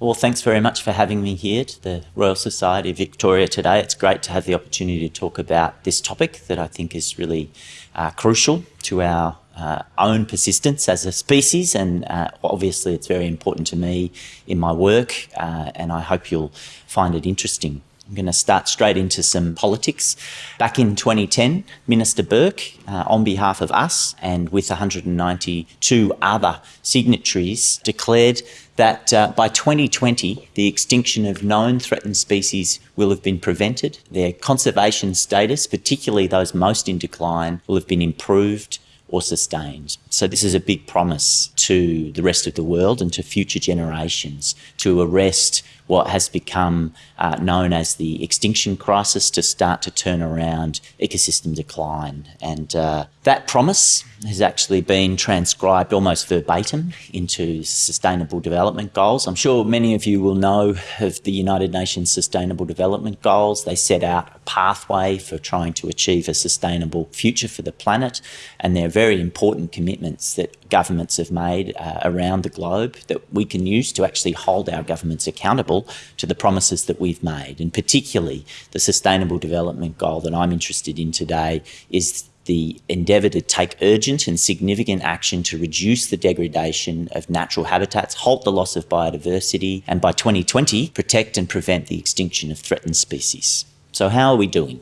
Well, thanks very much for having me here to the Royal Society of Victoria today. It's great to have the opportunity to talk about this topic that I think is really uh, crucial to our uh, own persistence as a species, and uh, obviously it's very important to me in my work, uh, and I hope you'll find it interesting. I'm going to start straight into some politics. Back in 2010, Minister Burke, uh, on behalf of us and with 192 other signatories, declared that uh, by 2020, the extinction of known threatened species will have been prevented. Their conservation status, particularly those most in decline, will have been improved or sustained. So this is a big promise to the rest of the world and to future generations to arrest what has become uh, known as the extinction crisis to start to turn around ecosystem decline. And uh, that promise has actually been transcribed almost verbatim into Sustainable Development Goals. I'm sure many of you will know of the United Nations Sustainable Development Goals. They set out a pathway for trying to achieve a sustainable future for the planet, and they're very important commitments that governments have made uh, around the globe that we can use to actually hold our governments accountable to the promises that we've made. And particularly the Sustainable Development Goal that I'm interested in today is the endeavour to take urgent and significant action to reduce the degradation of natural habitats, halt the loss of biodiversity, and by 2020, protect and prevent the extinction of threatened species. So how are we doing?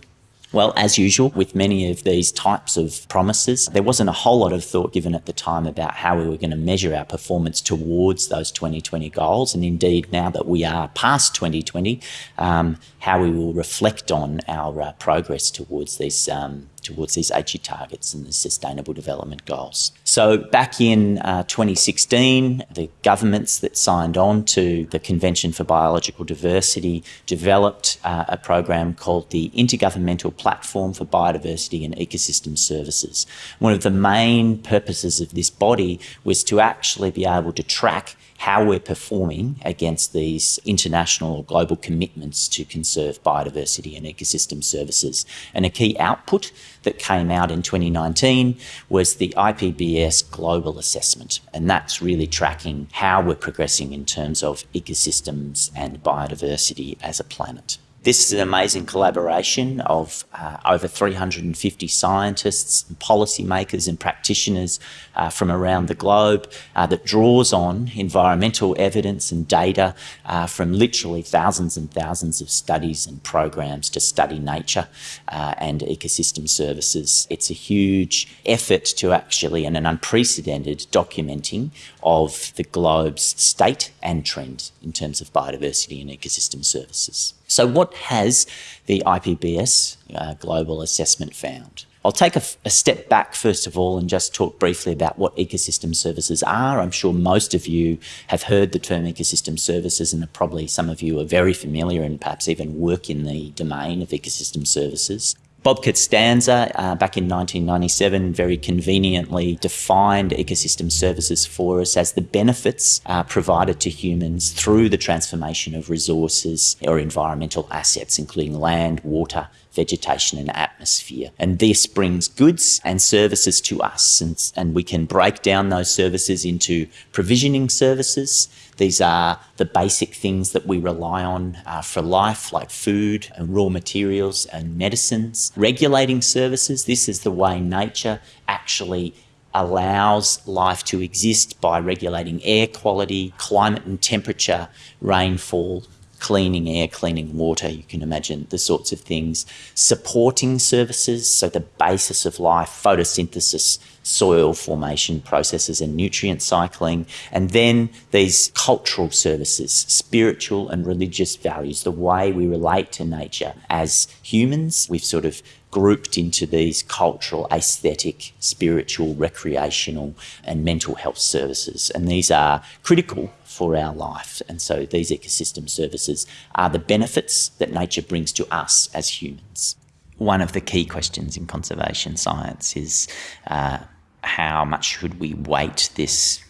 Well, as usual, with many of these types of promises, there wasn't a whole lot of thought given at the time about how we were going to measure our performance towards those 2020 goals. And indeed, now that we are past 2020, um, how we will reflect on our uh, progress towards these um, towards these Aichi targets and the Sustainable Development Goals. So back in uh, 2016, the governments that signed on to the Convention for Biological Diversity developed uh, a program called the Intergovernmental Platform for Biodiversity and Ecosystem Services. One of the main purposes of this body was to actually be able to track how we're performing against these international or global commitments to conserve biodiversity and ecosystem services. And a key output that came out in 2019 was the IPBES Global Assessment. And that's really tracking how we're progressing in terms of ecosystems and biodiversity as a planet. This is an amazing collaboration of uh, over 350 scientists, and policymakers and practitioners uh, from around the globe uh, that draws on environmental evidence and data uh, from literally thousands and thousands of studies and programs to study nature uh, and ecosystem services. It's a huge effort to actually, and an unprecedented documenting of the globe's state and trend in terms of biodiversity and ecosystem services. So what has the IPBES uh, global assessment found? I'll take a, a, step back first of all and just talk briefly about what ecosystem services are. I'm sure most of you have heard the term ecosystem services and probably some of you are very familiar and perhaps even work in the domain of ecosystem services. Bob Costanza, uh, back in 1997, very conveniently defined ecosystem services for us as the benefits uh, provided to humans through the transformation of resources or environmental assets, including land, water, vegetation and atmosphere. And this brings goods and services to us. And, and we can break down those services into provisioning services. These are the basic things that we rely on uh, for life, like food and raw materials and medicines. Regulating services, this is the way nature actually allows life to exist by regulating air quality, climate and temperature, rainfall, cleaning air, cleaning water, you can imagine the sorts of things. Supporting services, so the basis of life, photosynthesis, soil formation processes and nutrient cycling. And then these cultural services, spiritual and religious values, the way we relate to nature as humans. We've sort of grouped into these cultural, aesthetic, spiritual, recreational and mental health services. And these are critical for our life. And so these ecosystem services are the benefits that nature brings to us as humans. One of the key questions in conservation science is uh, how much should we weight this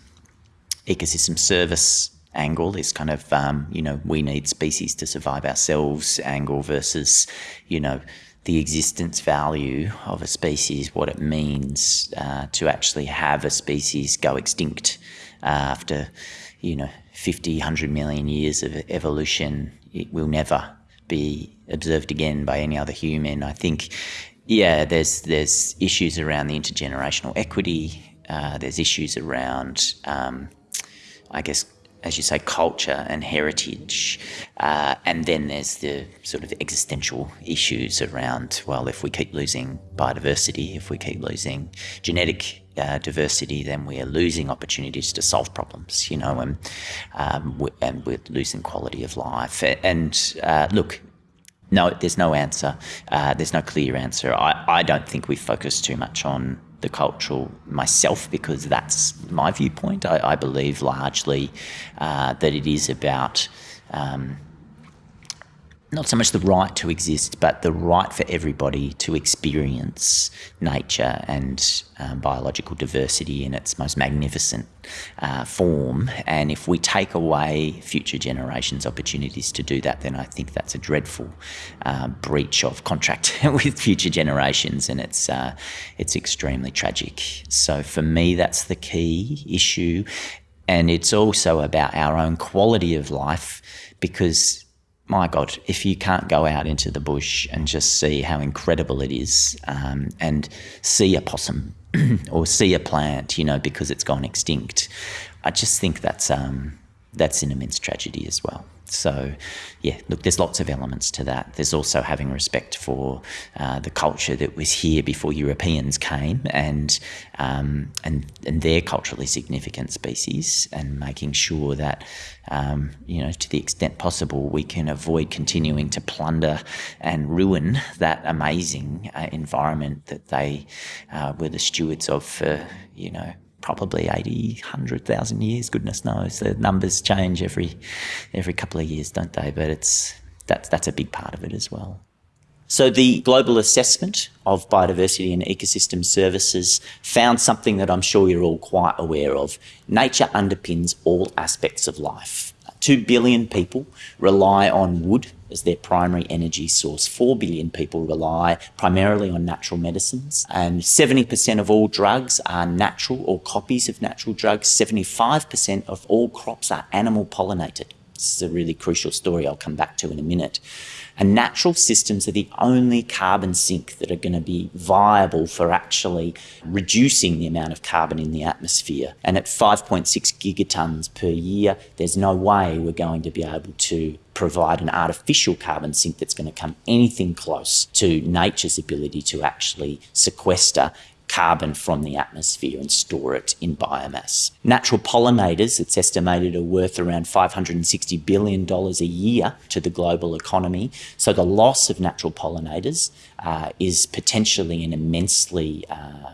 ecosystem service angle, this kind of, um, you know, we need species to survive ourselves angle versus, you know, the existence value of a species, what it means uh, to actually have a species go extinct uh, after you know, 50, 100 million years of evolution, it will never be observed again by any other human. I think, yeah, there's there's issues around the intergenerational equity. Uh, there's issues around, um, I guess, as you say, culture and heritage. Uh, and then there's the sort of existential issues around, well, if we keep losing biodiversity, if we keep losing genetic uh, diversity, then we are losing opportunities to solve problems, you know, and, um, we, and we're losing quality of life. And uh, look, no, there's no answer. Uh, there's no clear answer. I, I don't think we focus too much on the cultural myself because that's my viewpoint. I, I believe largely uh, that it is about um, not so much the right to exist, but the right for everybody to experience nature and um, biological diversity in its most magnificent uh, form. And if we take away future generations' opportunities to do that, then I think that's a dreadful uh, breach of contract with future generations, and it's uh, it's extremely tragic. So for me, that's the key issue, and it's also about our own quality of life because my God, if you can't go out into the bush and just see how incredible it is um, and see a possum or see a plant, you know, because it's gone extinct, I just think that's, um, that's an immense tragedy as well. So, yeah, look, there's lots of elements to that. There's also having respect for uh, the culture that was here before Europeans came, and um, and and their culturally significant species, and making sure that um, you know, to the extent possible, we can avoid continuing to plunder and ruin that amazing uh, environment that they uh, were the stewards of for you know probably 80, 100,000 years, goodness knows. The numbers change every every couple of years, don't they? But it's that's that's a big part of it as well. So the global assessment of biodiversity and ecosystem services found something that I'm sure you're all quite aware of. Nature underpins all aspects of life. Two billion people rely on wood as their primary energy source. Four billion people rely primarily on natural medicines. And 70% of all drugs are natural or copies of natural drugs. 75% of all crops are animal pollinated. This is a really crucial story I'll come back to in a minute. And natural systems are the only carbon sink that are going to be viable for actually reducing the amount of carbon in the atmosphere. And at 5.6 gigatons per year, there's no way we're going to be able to provide an artificial carbon sink that's going to come anything close to nature's ability to actually sequester carbon from the atmosphere and store it in biomass. Natural pollinators, it's estimated, are worth around $560 billion a year to the global economy. So the loss of natural pollinators uh, is potentially an immensely uh,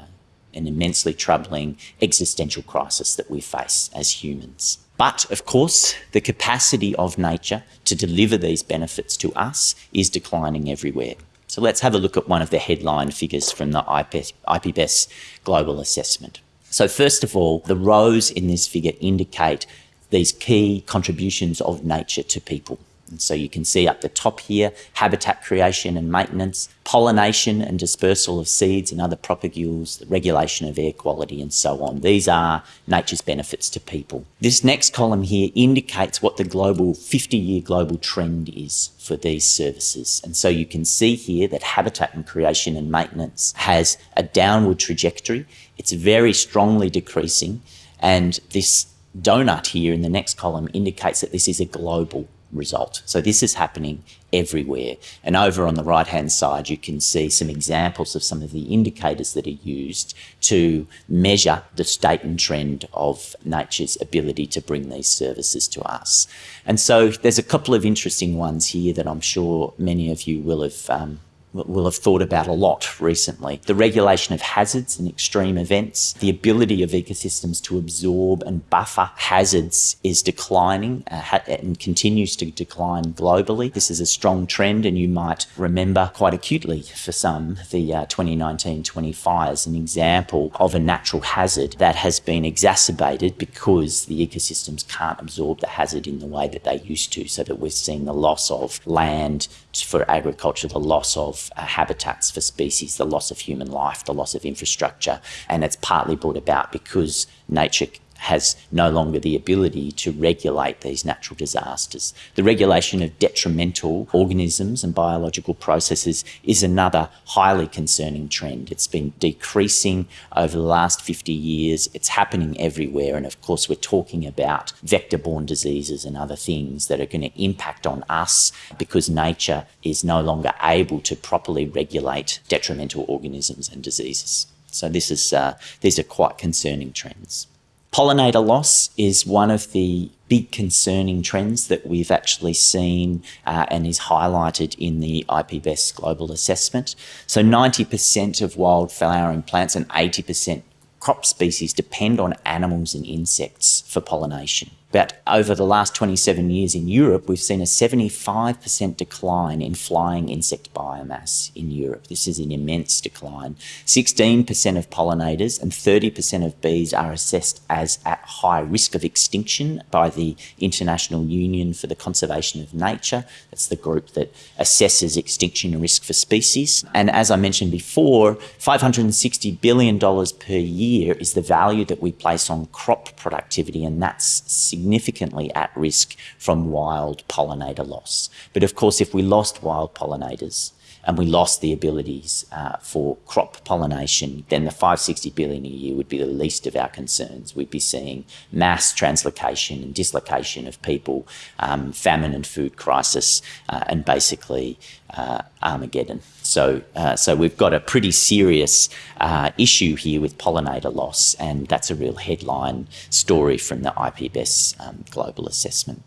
an immensely troubling existential crisis that we face as humans. But of course, the capacity of nature to deliver these benefits to us is declining everywhere. So let's have a look at one of the headline figures from the IPBES global assessment. So first of all, the rows in this figure indicate these key contributions of nature to people. And so you can see up the top here, habitat creation and maintenance, pollination and dispersal of seeds and other propagules, the regulation of air quality and so on. These are nature's benefits to people. This next column here indicates what the global 50-year global trend is for these services. And so you can see here that habitat and creation and maintenance has a downward trajectory. It's very strongly decreasing. And this donut here in the next column indicates that this is a global result. So this is happening everywhere. And over on the right hand side, you can see some examples of some of the indicators that are used to measure the state and trend of nature's ability to bring these services to us. And so there's a couple of interesting ones here that I'm sure many of you will have um, will have thought about a lot recently. The regulation of hazards and extreme events, the ability of ecosystems to absorb and buffer hazards is declining uh, and continues to decline globally. This is a strong trend and you might remember quite acutely for some the uh, 2019-20 fires, an example of a natural hazard that has been exacerbated because the ecosystems can't absorb the hazard in the way that they used to so that we're seeing the loss of land for agriculture, the loss of uh, habitats for species, the loss of human life, the loss of infrastructure. And it's partly brought about because nature has no longer the ability to regulate these natural disasters. The regulation of detrimental organisms and biological processes is another highly concerning trend. It's been decreasing over the last 50 years. It's happening everywhere. And of course, we're talking about vector borne diseases and other things that are going to impact on us because nature is no longer able to properly regulate detrimental organisms and diseases. So this is, uh, these are quite concerning trends. Pollinator loss is one of the big concerning trends that we've actually seen uh, and is highlighted in the IPBES global assessment. So 90% of wild flowering plants and 80% crop species depend on animals and insects for pollination. But over the last 27 years in Europe, we've seen a 75% decline in flying insect biomass in Europe. This is an immense decline. 16% of pollinators and 30% of bees are assessed as at high risk of extinction by the International Union for the Conservation of Nature. That's the group that assesses extinction risk for species. And as I mentioned before, $560 billion per year is the value that we place on crop productivity, and that's significant significantly at risk from wild pollinator loss. But of course, if we lost wild pollinators, and we lost the abilities uh, for crop pollination, then the 560 billion a year would be the least of our concerns. We'd be seeing mass translocation and dislocation of people, um, famine and food crisis, uh, and basically uh, Armageddon. So, uh, so we've got a pretty serious uh, issue here with pollinator loss, and that's a real headline story from the IPBES um, global assessment.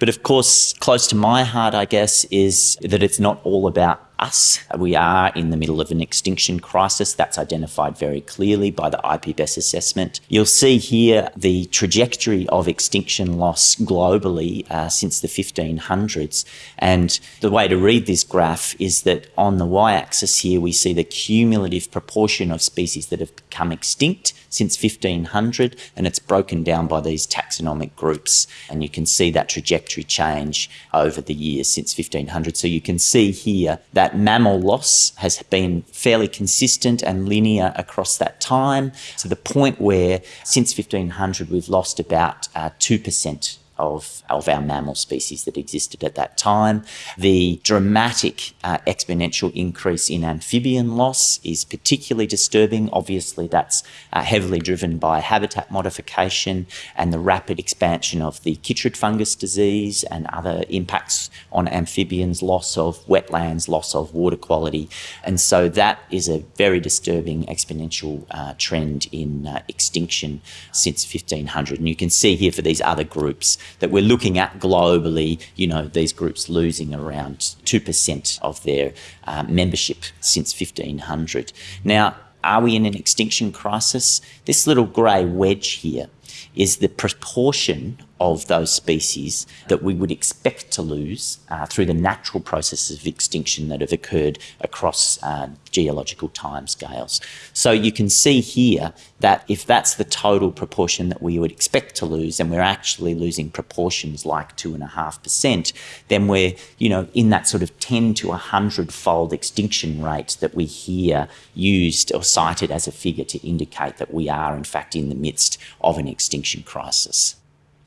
But of course, close to my heart, I guess, is that it's not all about us. We are in the middle of an extinction crisis that's identified very clearly by the IPBES assessment. You'll see here the trajectory of extinction loss globally uh, since the 1500s. And the way to read this graph is that on the y-axis here, we see the cumulative proportion of species that have become extinct since 1500, and it's broken down by these taxonomic groups. And you can see that trajectory change over the years since 1500. So you can see here that that mammal loss has been fairly consistent and linear across that time to the point where since 1500 we've lost about uh, 2% of, of our mammal species that existed at that time. The dramatic uh, exponential increase in amphibian loss is particularly disturbing. Obviously, that's uh, heavily driven by habitat modification and the rapid expansion of the chytrid fungus disease and other impacts on amphibians, loss of wetlands, loss of water quality. And so that is a very disturbing exponential uh, trend in uh, extinction since 1500. And you can see here for these other groups that we're looking at globally, you know, these groups losing around 2% of their uh, membership since 1500. Now, are we in an extinction crisis? This little grey wedge here is the proportion of those species that we would expect to lose uh, through the natural processes of extinction that have occurred across uh, geological timescales. So you can see here that if that's the total proportion that we would expect to lose, and we're actually losing proportions like two and a half percent, then we're you know in that sort of 10 to 100 fold extinction rate that we hear used or cited as a figure to indicate that we are in fact in the midst of an extinction crisis.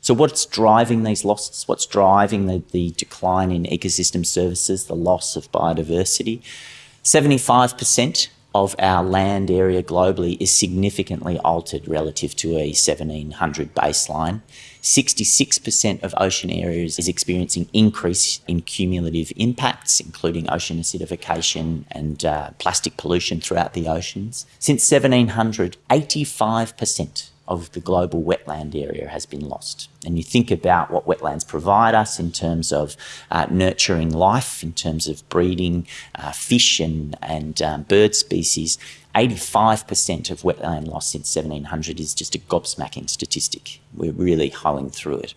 So what's driving these losses? What's driving the, the decline in ecosystem services, the loss of biodiversity? 75% of our land area globally is significantly altered relative to a 1700 baseline. 66% of ocean areas is experiencing increase in cumulative impacts, including ocean acidification and uh, plastic pollution throughout the oceans. Since 1700, 85% of the global wetland area has been lost. And you think about what wetlands provide us in terms of uh, nurturing life, in terms of breeding uh, fish and, and um, bird species, 85% of wetland loss since 1700 is just a gobsmacking statistic. We're really hoeing through it.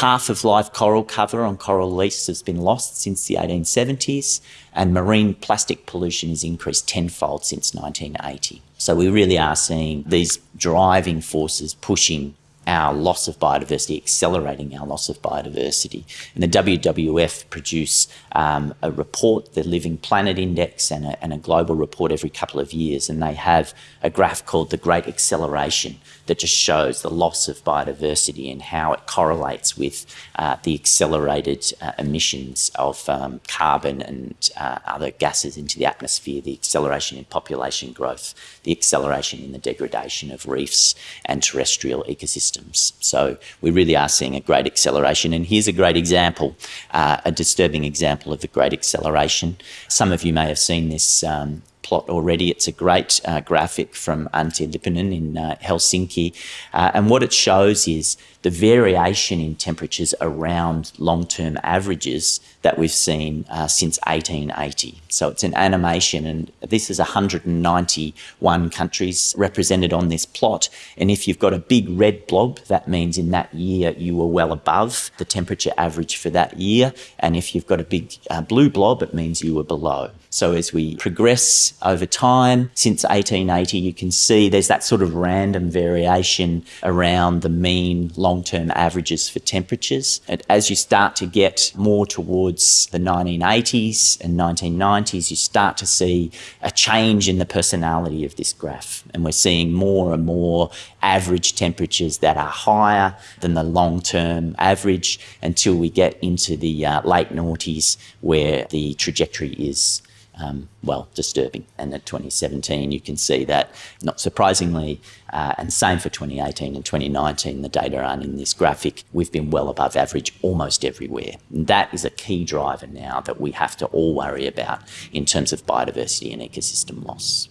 Half of live coral cover on coral reefs has been lost since the 1870s, and marine plastic pollution has increased tenfold since 1980. So we really are seeing these driving forces pushing our loss of biodiversity, accelerating our loss of biodiversity. And the WWF produce um, a report, the Living Planet Index, and a, and a global report every couple of years, and they have a graph called the Great Acceleration that just shows the loss of biodiversity and how it correlates with uh, the accelerated uh, emissions of um, carbon and uh, other gases into the atmosphere, the acceleration in population growth, the acceleration in the degradation of reefs and terrestrial ecosystems systems. So we really are seeing a great acceleration. And here's a great example, uh, a disturbing example of the great acceleration. Some of you may have seen this um, plot already. It's a great uh, graphic from Antti Lipponen in uh, Helsinki. Uh, and what it shows is the variation in temperatures around long-term averages that we've seen uh, since 1880. So it's an animation and this is 191 countries represented on this plot. And if you've got a big red blob, that means in that year you were well above the temperature average for that year. And if you've got a big uh, blue blob, it means you were below. So as we progress over time, since 1880, you can see there's that sort of random variation around the mean long-term averages for temperatures. And as you start to get more towards the 1980s and 1990s, you start to see a change in the personality of this graph. And we're seeing more and more average temperatures that are higher than the long-term average until we get into the uh, late noughties where the trajectory is um, well, disturbing. And at 2017, you can see that, not surprisingly, uh, and same for 2018 and 2019, the data aren't in this graphic, we've been well above average almost everywhere. And that is a key driver now that we have to all worry about in terms of biodiversity and ecosystem loss.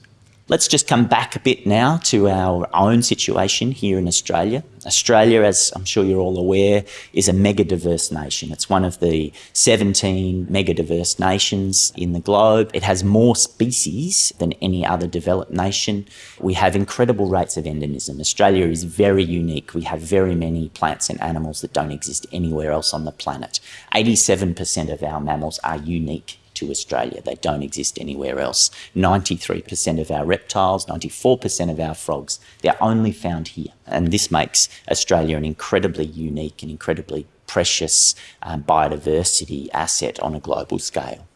Let's just come back a bit now to our own situation here in Australia. Australia, as I'm sure you're all aware, is a mega diverse nation. It's one of the 17 mega diverse nations in the globe. It has more species than any other developed nation. We have incredible rates of endemism. Australia is very unique. We have very many plants and animals that don't exist anywhere else on the planet. 87% of our mammals are unique to Australia. They don't exist anywhere else. 93% of our reptiles, 94% of our frogs, they're only found here. And this makes Australia an incredibly unique and incredibly precious um, biodiversity asset on a global scale.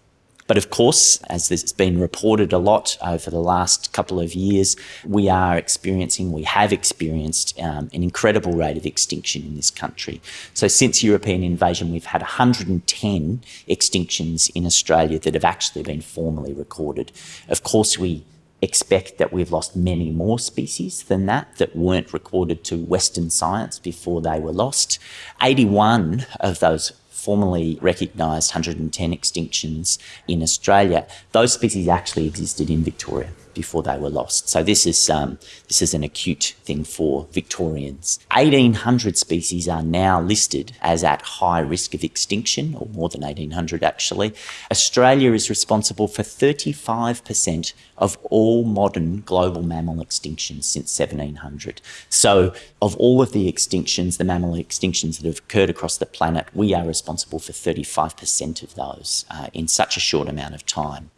But of course, as this has been reported a lot over the last couple of years, we are experiencing, we have experienced um, an incredible rate of extinction in this country. So since European invasion, we've had 110 extinctions in Australia that have actually been formally recorded. Of course, we expect that we've lost many more species than that that weren't recorded to Western science before they were lost. 81 of those formally recognised 110 extinctions in Australia, those species actually existed in Victoria before they were lost. So this is um, this is an acute thing for Victorians. 1,800 species are now listed as at high risk of extinction, or more than 1,800 actually. Australia is responsible for 35% of all modern global mammal extinctions since 1700. So of all of the extinctions, the mammal extinctions that have occurred across the planet, we are responsible for 35% of those uh, in such a short amount of time.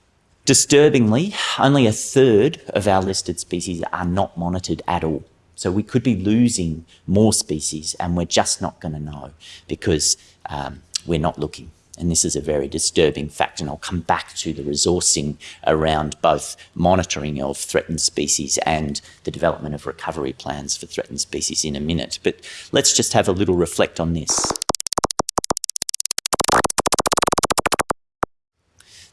Disturbingly, only a third of our listed species are not monitored at all. So we could be losing more species and we're just not going to know because um, we're not looking. And this is a very disturbing fact, and I'll come back to the resourcing around both monitoring of threatened species and the development of recovery plans for threatened species in a minute. But let's just have a little reflect on this.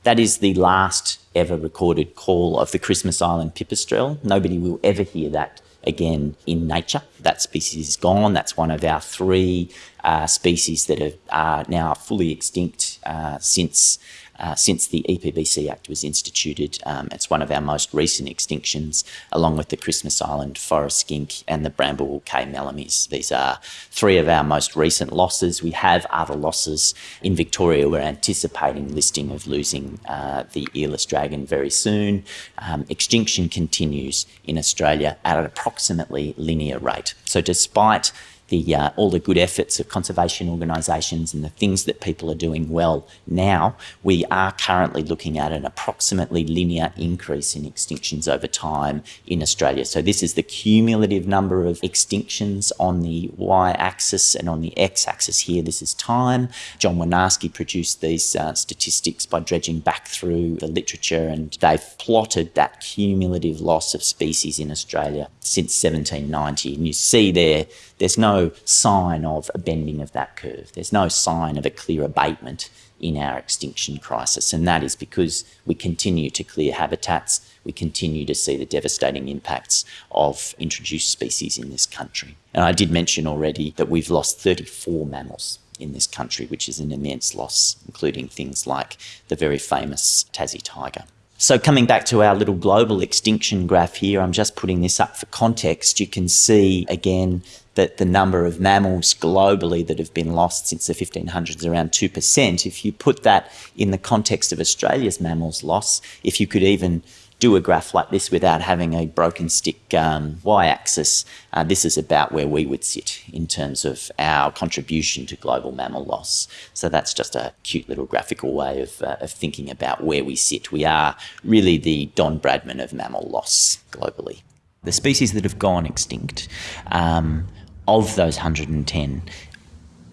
That is the last ever recorded call of the Christmas Island pipistrelle. Nobody will ever hear that again in nature. That species is gone. That's one of our three uh, species that are now fully extinct uh, since uh, since the EPBC Act was instituted. Um, it's one of our most recent extinctions, along with the Christmas Island forest skink and the Bramble Cay melomys. These are three of our most recent losses. We have other losses in Victoria. We're anticipating listing of losing uh, the earless dragon very soon. Um, extinction continues in Australia at an approximately linear rate. So despite the uh, all the good efforts of conservation organisations and the things that people are doing well now, we are currently looking at an approximately linear increase in extinctions over time in Australia. So this is the cumulative number of extinctions on the y-axis and on the x-axis here. This is time. John Woinarski produced these uh, statistics by dredging back through the literature, and they've plotted that cumulative loss of species in Australia since 1790. And you see there, there's no sign of a bending of that curve. There's no sign of a clear abatement in our extinction crisis. And that is because we continue to clear habitats, we continue to see the devastating impacts of introduced species in this country. And I did mention already that we've lost 34 mammals in this country, which is an immense loss, including things like the very famous Tassie tiger. So coming back to our little global extinction graph here, I'm just putting this up for context. You can see again that the number of mammals globally that have been lost since the 1500s is around 2%. If you put that in the context of Australia's mammals loss, if you could even do a graph like this without having a broken stick um, y-axis, uh, this is about where we would sit in terms of our contribution to global mammal loss. So that's just a cute little graphical way of, uh, of thinking about where we sit. We are really the Don Bradman of mammal loss globally. The species that have gone extinct, um, of those 110,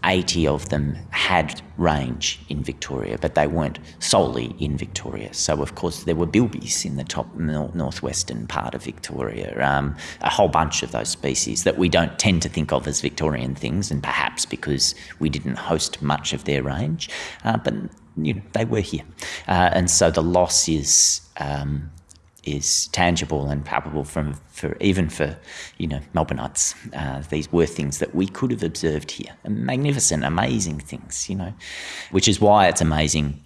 80 of them had range in Victoria, but they weren't solely in Victoria. So, of course, there were bilbies in the top northwestern part of Victoria, um, a whole bunch of those species that we don't tend to think of as Victorian things, and perhaps because we didn't host much of their range, uh, but you know, they were here. Uh, and so the loss is. Um, is tangible and palpable from for even for you know Melbourneites. Uh, these were things that we could have observed here, magnificent, amazing things. You know, which is why it's amazing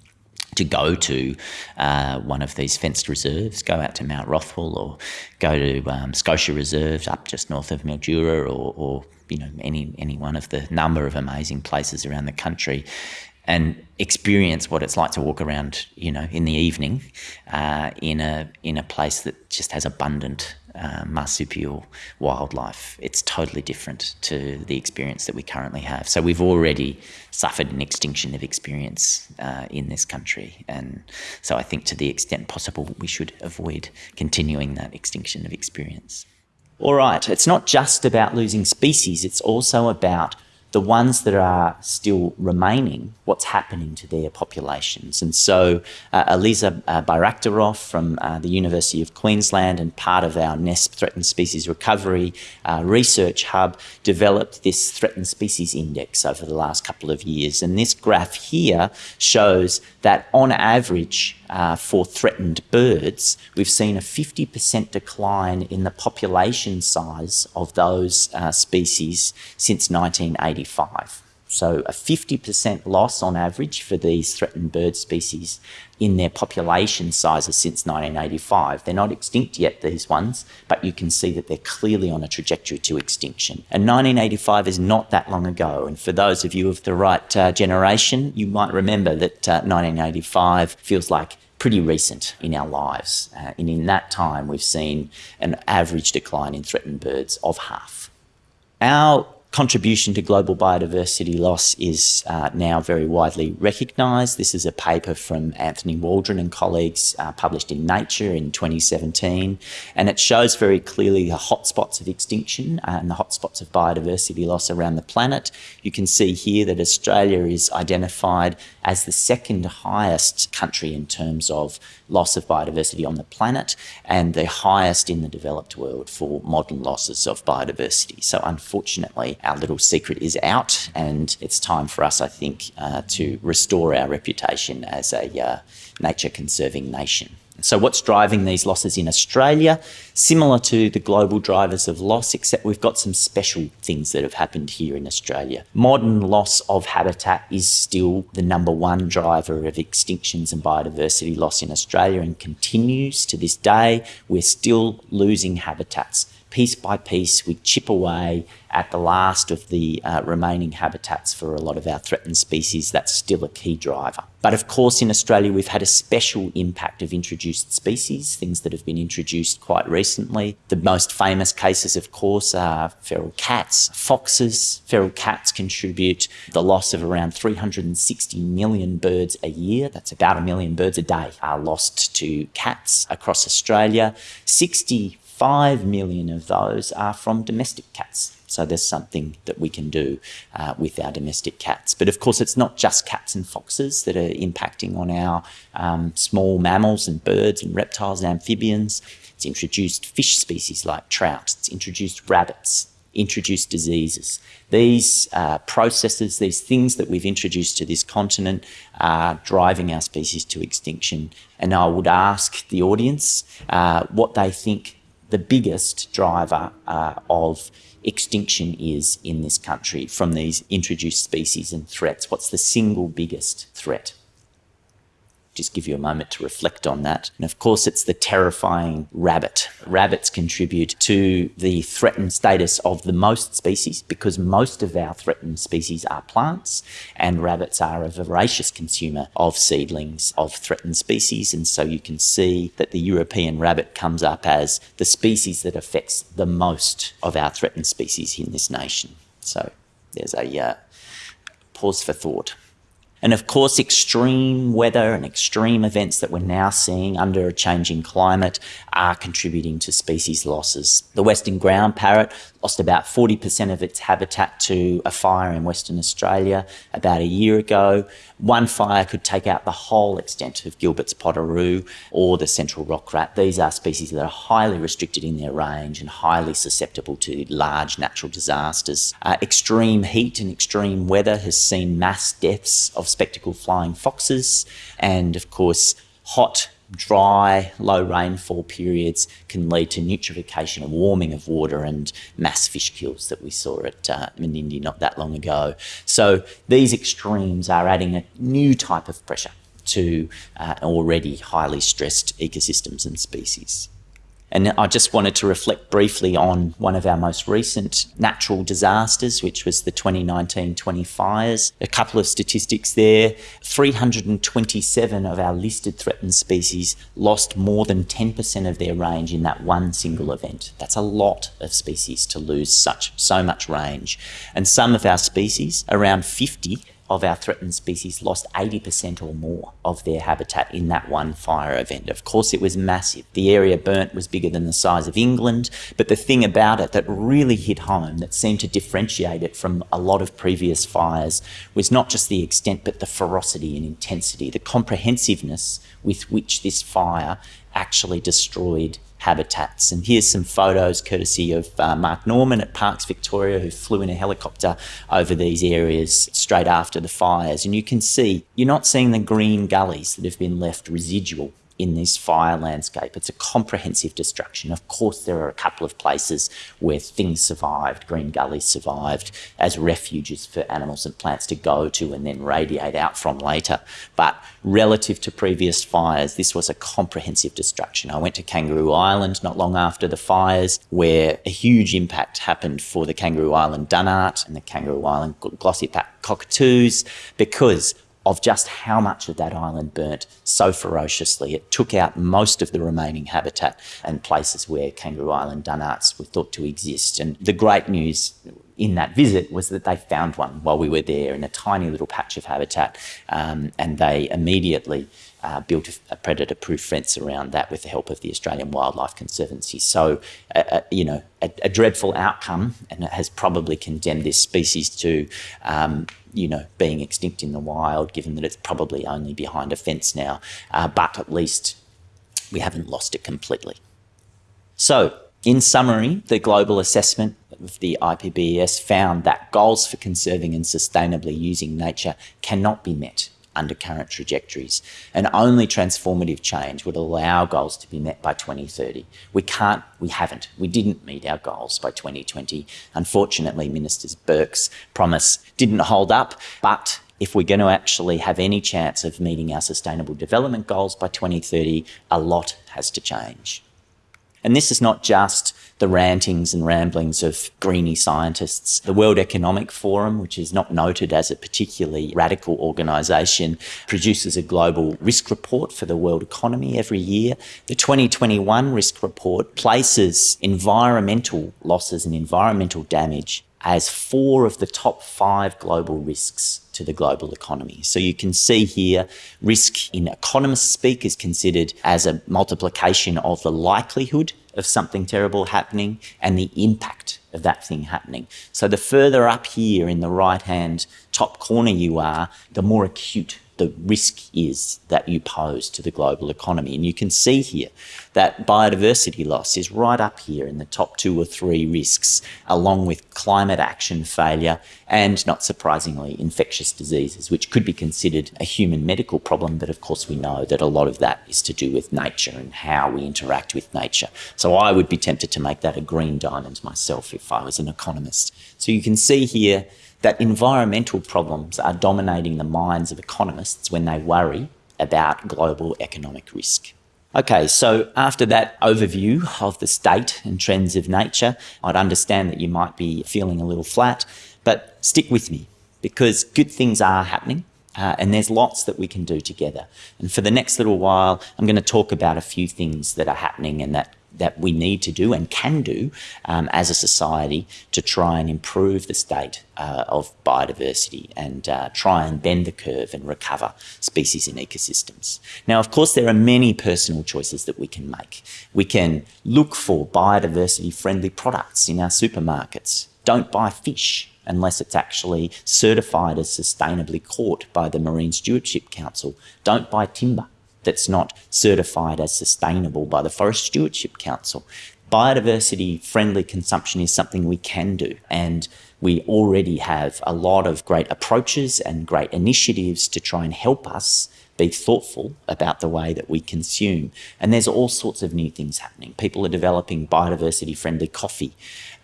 to go to uh, one of these fenced reserves, go out to Mount Rothwell or go to um, Scotia Reserve up just north of Mildura or, or you know any any one of the number of amazing places around the country and experience what it's like to walk around, you know, in the evening uh, in a in a place that just has abundant uh, marsupial wildlife. It's totally different to the experience that we currently have. So we've already suffered an extinction of experience uh, in this country, and so I think to the extent possible, we should avoid continuing that extinction of experience. All right, it's not just about losing species; it's also about the ones that are still remaining, what's happening to their populations. And so uh, Elisa uh, Bayraktarov from uh, the University of Queensland and part of our NESP Threatened Species Recovery uh, Research Hub developed this Threatened Species Index over the last couple of years. And this graph here shows that on average uh, for threatened birds, we've seen a 50% decline in the population size of those uh, species since 1985. So a 50% loss on average for these threatened bird species in their population sizes since 1985. They're not extinct yet, these ones, but you can see that they're clearly on a trajectory to extinction. And 1985 is not that long ago. And for those of you of the right uh, generation, you might remember that uh, 1985 feels like pretty recent in our lives. Uh, and in that time, we've seen an average decline in threatened birds of half. Our contribution to global biodiversity loss is uh, now very widely recognised. This is a paper from Anthony Waldron and colleagues uh, published in Nature in 2017, and it shows very clearly the hotspots of extinction and the hotspots of biodiversity loss around the planet. You can see here that Australia is identified as the second highest country in terms of loss of biodiversity on the planet and the highest in the developed world for modern losses of biodiversity. So unfortunately, our little secret is out, and it's time for us, I think, uh, to restore our reputation as a uh, nature conserving nation. So what's driving these losses in Australia? Similar to the global drivers of loss, except we've got some special things that have happened here in Australia. Modern loss of habitat is still the number one driver of extinctions and biodiversity loss in Australia and continues to this day. We're still losing habitats piece by piece, we chip away at the last of the uh, remaining habitats for a lot of our threatened species. That's still a key driver. But of course, in Australia, we've had a special impact of introduced species, things that have been introduced quite recently. The most famous cases, of course, are feral cats, foxes. Feral cats contribute the loss of around 360 million birds a year. That's about a million birds a day are lost to cats across Australia. 65 million of those are from domestic cats. So there's something that we can do uh, with our domestic cats. But of course, it's not just cats and foxes that are impacting on our um, small mammals and birds and reptiles and amphibians. It's introduced fish species like trout. It's introduced rabbits, introduced diseases. These uh, processes, these things that we've introduced to this continent are driving our species to extinction. And I would ask the audience uh, what they think the biggest driver uh, of extinction is in this country from these introduced species and threats. What's the single biggest threat? Just give you a moment to reflect on that. And of course, it's the terrifying rabbit. Rabbits contribute to the threatened status of the most species because most of our threatened species are plants and rabbits are a voracious consumer of seedlings of threatened species. And so you can see that the European rabbit comes up as the species that affects the most of our threatened species in this nation. So there's a uh, pause for thought. And of course, extreme weather and extreme events that we're now seeing under a changing climate are contributing to species losses. The western ground parrot lost about 40% of its habitat to a fire in Western Australia about a year ago. One fire could take out the whole extent of Gilbert's potoroo or the central rock rat. These are species that are highly restricted in their range and highly susceptible to large natural disasters. Uh, extreme heat and extreme weather has seen mass deaths of spectacled flying foxes and, of course, hot dry, low rainfall periods can lead to eutrophication and warming of water and mass fish kills that we saw at uh, Menindee not that long ago. So these extremes are adding a new type of pressure to uh, already highly stressed ecosystems and species. And I just wanted to reflect briefly on one of our most recent natural disasters, which was the 2019-20 fires. A couple of statistics there. 327 of our listed threatened species lost more than 10% of their range in that one single event. That's a lot of species to lose such so much range. And some of our species, around 50, of our threatened species lost 80% or more of their habitat in that one fire event. Of course, it was massive. The area burnt was bigger than the size of England, but the thing about it that really hit home, that seemed to differentiate it from a lot of previous fires, was not just the extent, but the ferocity and intensity, the comprehensiveness with which this fire actually destroyed habitats. And here's some photos courtesy of uh, Mark Norman at Parks Victoria, who flew in a helicopter over these areas straight after the fires. And you can see, you're not seeing the green gullies that have been left residual in this fire landscape. It's a comprehensive destruction. Of course, there are a couple of places where things survived, green gullies survived as refuges for animals and plants to go to and then radiate out from later. But relative to previous fires, this was a comprehensive destruction. I went to Kangaroo Island not long after the fires, where a huge impact happened for the Kangaroo Island dunnart and the Kangaroo Island glossy black cockatoos because of just how much of that island burnt so ferociously. It took out most of the remaining habitat and places where Kangaroo Island dunnarts were thought to exist. And the great news in that visit was that they found one while we were there in a tiny little patch of habitat um, and they immediately uh, built a, a predator-proof fence around that with the help of the Australian Wildlife Conservancy. So, uh, uh, you know, a, a, dreadful outcome and it has probably condemned this species to, um, you know, being extinct in the wild, given that it's probably only behind a fence now. Uh, but at least we haven't lost it completely. So, in summary, the global assessment of the IPBES found that goals for conserving and sustainably using nature cannot be met under current trajectories. And only transformative change would allow goals to be met by 2030. We can't, we haven't, we didn't meet our goals by 2020. Unfortunately, Minister Burke's promise didn't hold up, but if we're going to actually have any chance of meeting our sustainable development goals by 2030, a lot has to change. And this is not just the rantings and ramblings of greeny scientists. The World Economic Forum, which is not noted as a particularly radical organisation, produces a global risk report for the world economy every year. The 2021 risk report places environmental losses and environmental damage as four of the top five global risks to the global economy. So you can see here, risk in economist speak is considered as a multiplication of the likelihood of something terrible happening and the impact of that thing happening. So the further up here in the right hand top corner you are, the more acute the risk is that you pose to the global economy. And you can see here that biodiversity loss is right up here in the top two or three risks, along with climate action failure and, not surprisingly, infectious diseases, which could be considered a human medical problem. But of course, we know that a lot of that is to do with nature and how we interact with nature. So I would be tempted to make that a green diamond myself if I was an economist. So you can see here that environmental problems are dominating the minds of economists when they worry about global economic risk. Okay, so after that overview of the state and trends of nature, I'd understand that you might be feeling a little flat, but stick with me because good things are happening. Uh, and there's lots that we can do together. And for the next little while, I'm going to talk about a few things that are happening and that that we need to do and can do um, as a society to try and improve the state uh, of biodiversity and uh, try and bend the curve and recover species and ecosystems. Now, of course, there are many personal choices that we can make. We can look for biodiversity friendly products in our supermarkets. Don't buy fish unless it's actually certified as sustainably caught by the Marine Stewardship Council. Don't buy timber that's not certified as sustainable by the Forest Stewardship Council. Biodiversity friendly consumption is something we can do and we already have a lot of great approaches and great initiatives to try and help us be thoughtful about the way that we consume. And there's all sorts of new things happening. People are developing biodiversity friendly coffee.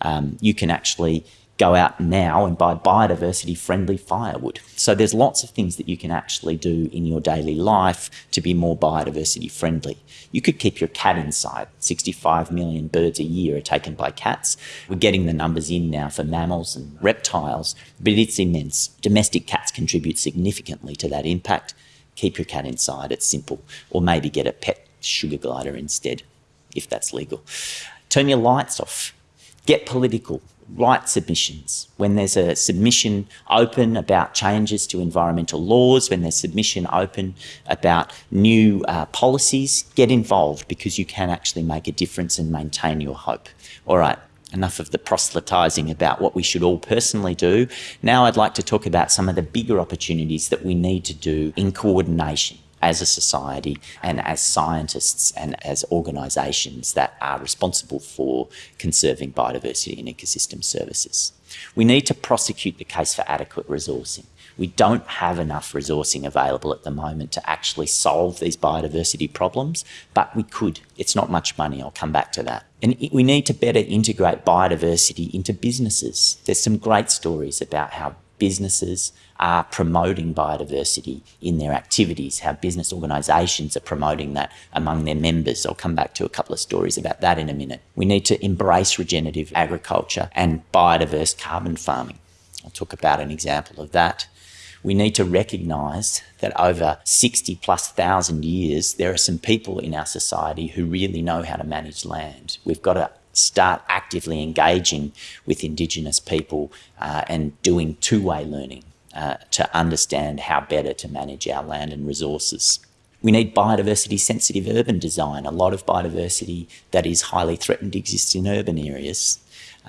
Um, you can actually go out now and buy biodiversity friendly firewood. So there's lots of things that you can actually do in your daily life to be more biodiversity friendly. You could keep your cat inside. 65 million birds a year are taken by cats. We're getting the numbers in now for mammals and reptiles, but it's immense. Domestic cats contribute significantly to that impact. Keep your cat inside, it's simple. Or maybe get a pet sugar glider instead, if that's legal. Turn your lights off. Get political write submissions. When there's a submission open about changes to environmental laws, when there's submission open about new uh, policies, get involved because you can actually make a difference and maintain your hope. All right, enough of the proselytising about what we should all personally do. Now I'd like to talk about some of the bigger opportunities that we need to do in coordination as a society and as scientists and as organisations that are responsible for conserving biodiversity and ecosystem services. We need to prosecute the case for adequate resourcing. We don't have enough resourcing available at the moment to actually solve these biodiversity problems, but we could. It's not much money, I'll come back to that. And we need to better integrate biodiversity into businesses. There's some great stories about how businesses are promoting biodiversity in their activities, how business organisations are promoting that among their members. I'll come back to a couple of stories about that in a minute. We need to embrace regenerative agriculture and biodiverse carbon farming. I'll talk about an example of that. We need to recognise that over 60 plus thousand years, there are some people in our society who really know how to manage land. We've got to start actively engaging with Indigenous people uh, and doing two-way learning uh, to understand how better to manage our land and resources. We need biodiversity sensitive urban design. A lot of biodiversity that is highly threatened exists in urban areas.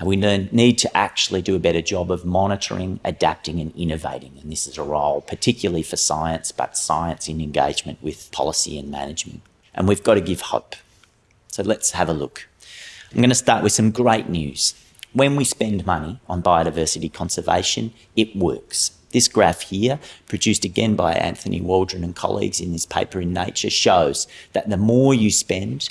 Uh, we need to actually do a better job of monitoring, adapting and innovating. And this is a role particularly for science, but science in engagement with policy and management. And we've got to give hope. So let's have a look. I'm going to start with some great news. When we spend money on biodiversity conservation, it works. This graph here, produced again by Anthony Waldron and colleagues in this paper in Nature, shows that the more you spend,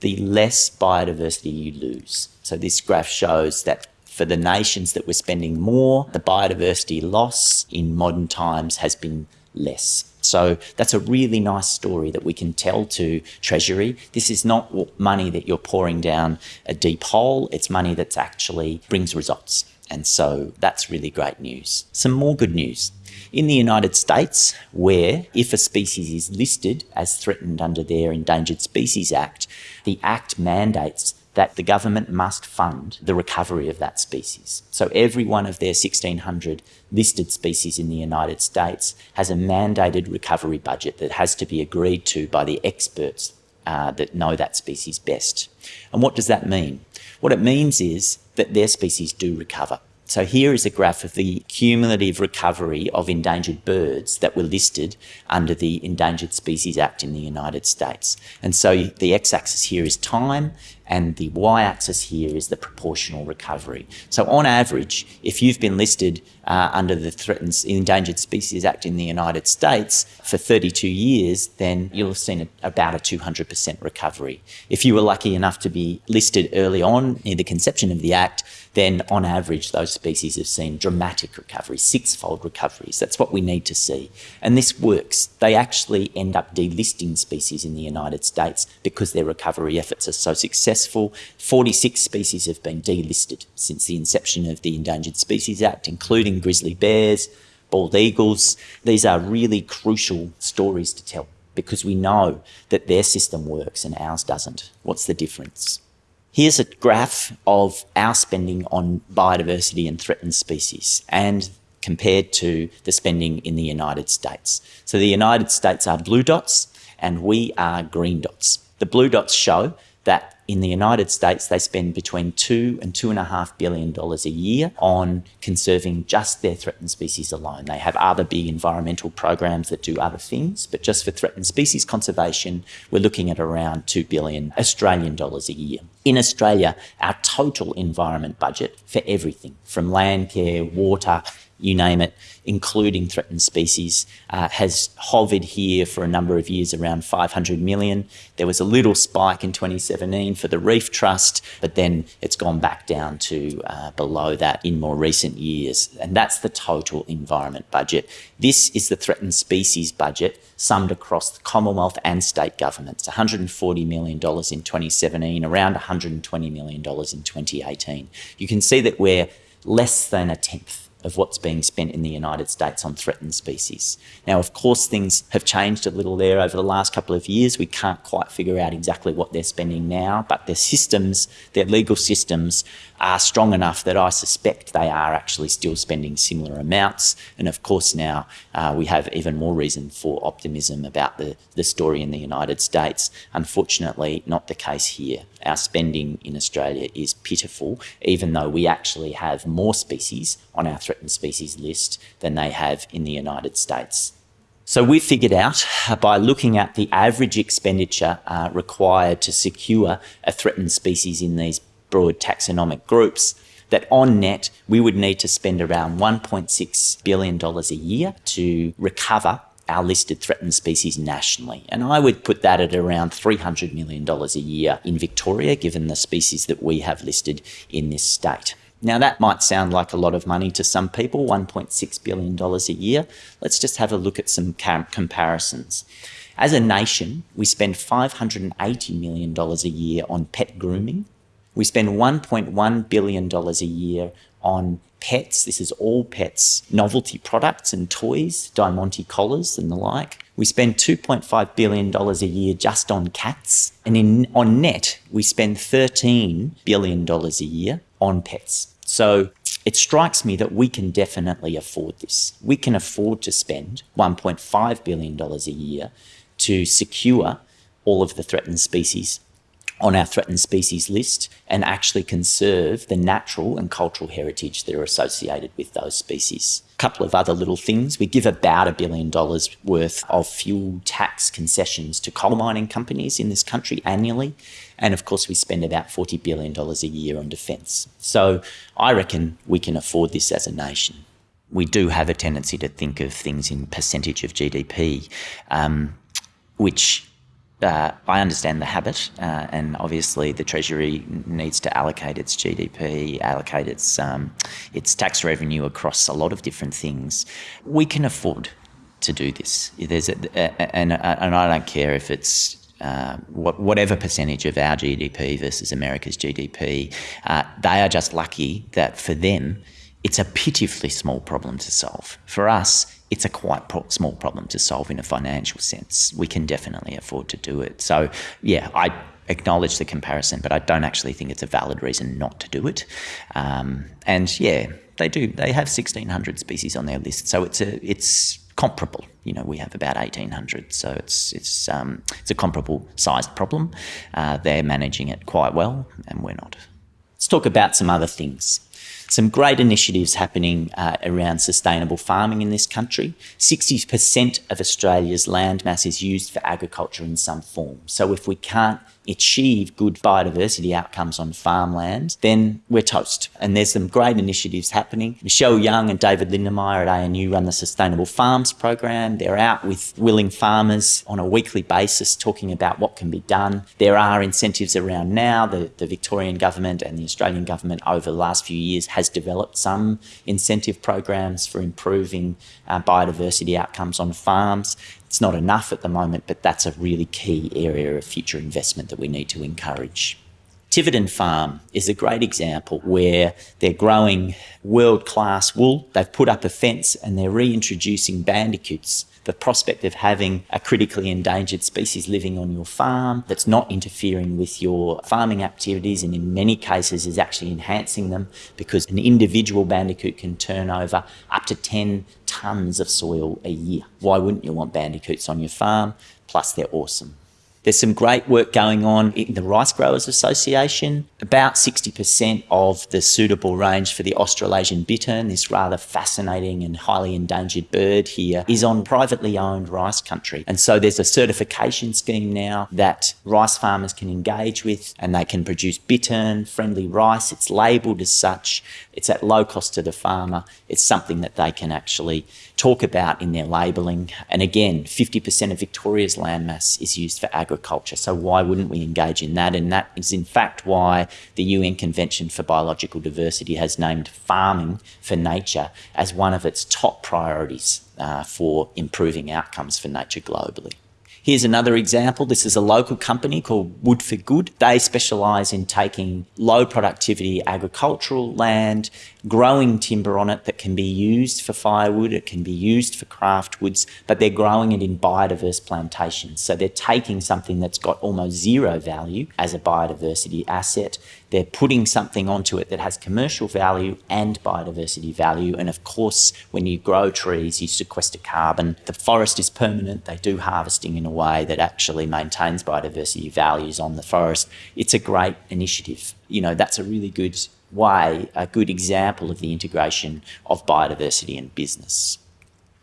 the less biodiversity you lose. So this graph shows that for the nations that were spending more, the biodiversity loss in modern times has been less. So that's a really nice story that we can tell to Treasury. This is not money that you're pouring down a deep hole. It's money that actually brings results. And so that's really great news. Some more good news. In the United States, where if a species is listed as threatened under their Endangered Species Act, the Act mandates that the government must fund the recovery of that species. So every one of their 1,600 listed species in the United States has a mandated recovery budget that has to be agreed to by the experts uh, that know that species best. And what does that mean? What it means is that their species do recover. So here is a graph of the cumulative recovery of endangered birds that were listed under the Endangered Species Act in the United States. And so the x-axis here is time and the y-axis here is the proportional recovery. So on average, if you've been listed uh, under the Threatened Endangered Species Act in the United States for 32 years, then you'll have seen a, about a 200% recovery. If you were lucky enough to be listed early on near the conception of the Act, then on average those species have seen dramatic recoveries, six-fold recoveries. That's what we need to see. And this works. They actually end up delisting species in the United States because their recovery efforts are so successful. 46 species have been delisted since the inception of the Endangered Species Act, including grizzly bears, bald eagles. These are really crucial stories to tell because we know that their system works and ours doesn't. What's the difference? Here's a graph of our spending on biodiversity and threatened species and compared to the spending in the United States. So the United States are blue dots and we are green dots. The blue dots show that in the United States, they spend between two and two and a half billion dollars a year on conserving just their threatened species alone. They have other big environmental programs that do other things, but just for threatened species conservation, we're looking at around two billion Australian dollars a year. In Australia, our total environment budget for everything from land care, water, you name it, including threatened species, uh, has hovered here for a number of years around 500 million. There was a little spike in 2017 for the Reef Trust, but then it's gone back down to uh, below that in more recent years. And that's the total environment budget. This is the threatened species budget summed across the Commonwealth and state governments, $140 million in 2017, around $120 million in 2018. You can see that we're less than a tenth of what's being spent in the United States on threatened species. Now, of course, things have changed a little there over the last couple of years. We can't quite figure out exactly what they're spending now, but their systems, their legal systems are strong enough that I suspect they are actually still spending similar amounts. And of course, now uh, we have even more reason for optimism about the, the story in the United States. Unfortunately, not the case here. Our spending in Australia is pitiful, even though we actually have more species on our threatened species list than they have in the United States. So we figured out uh, by looking at the average expenditure uh, required to secure a threatened species in these broad taxonomic groups, that on net, we would need to spend around $1.6 billion a year to recover our listed threatened species nationally. And I would put that at around $300 million a year in Victoria, given the species that we have listed in this state. Now, that might sound like a lot of money to some people, $1.6 billion a year. Let's just have a look at some comparisons. As a nation, we spend $580 million a year on pet grooming, we spend $1.1 billion a year on pets. This is all pets, novelty products and toys, Diamante collars and the like. We spend $2.5 billion a year just on cats. And in, on net, we spend $13 billion a year on pets. So it strikes me that we can definitely afford this. We can afford to spend $1.5 billion a year to secure all of the threatened species on our threatened species list and actually conserve the natural and cultural heritage that are associated with those species. A couple of other little things. We give about a billion dollars worth of fuel tax concessions to coal mining companies in this country annually. And of course, we spend about $40 billion a year on defence. So I reckon we can afford this as a nation. We do have a tendency to think of things in percentage of GDP, um, which uh, I understand the habit, uh, and obviously the Treasury needs to allocate its GDP, allocate its um, its tax revenue across a lot of different things. We can afford to do this. There's a, a, and, and I don't care if it's uh, whatever percentage of our GDP versus America's GDP, uh, they are just lucky that for them, it's a pitifully small problem to solve. For us, it's a quite pro small problem to solve in a financial sense. We can definitely afford to do it. So, yeah, I acknowledge the comparison, but I don't actually think it's a valid reason not to do it. Um, and yeah, they do. They have 1,600 species on their list, so it's a it's comparable. You know, we have about 1,800, so it's it's um, it's a comparable sized problem. Uh, they're managing it quite well, and we're not. Let's talk about some other things some great initiatives happening uh, around sustainable farming in this country. 60% of Australia's land mass is used for agriculture in some form. So if we can't achieve good biodiversity outcomes on farmland, then we're toast. And there's some great initiatives happening. Michelle Young and David Lindenmayer at ANU run the Sustainable Farms program. They're out with willing farmers on a weekly basis talking about what can be done. There are incentives around now. The, the Victorian government and the Australian government over the last few years has developed some incentive programs for improving uh, biodiversity outcomes on farms. It's not enough at the moment, but that's a really key area of future investment that we need to encourage. Tiverton Farm is a great example where they're growing world-class wool. They've put up a fence and they're reintroducing bandicoots the prospect of having a critically endangered species living on your farm that's not interfering with your farming activities and in many cases is actually enhancing them because an individual bandicoot can turn over up to 10 tonnes of soil a year. Why wouldn't you want bandicoots on your farm? Plus they're awesome. There's some great work going on in the Rice Growers Association. About 60% of the suitable range for the Australasian bittern, this rather fascinating and highly endangered bird here, is on privately owned rice country. And so there's a certification scheme now that rice farmers can engage with and they can produce bittern friendly rice. It's labelled as such. It's at low cost to the farmer. It's something that they can actually talk about in their labelling. And again, 50% of Victoria's landmass is used for agriculture. So why wouldn't we engage in that? And that is in fact why the UN Convention for Biological Diversity has named farming for nature as one of its top priorities uh, for improving outcomes for nature globally. Here's another example. This is a local company called Wood for Good. They specialise in taking low productivity agricultural land, growing timber on it that can be used for firewood, it can be used for craft woods, but they're growing it in biodiverse plantations. So they're taking something that's got almost zero value as a biodiversity asset they're putting something onto it that has commercial value and biodiversity value. And of course, when you grow trees, you sequester carbon. The forest is permanent. They do harvesting in a way that actually maintains biodiversity values on the forest. It's a great initiative. You know, that's a really good way, a good example of the integration of biodiversity and business.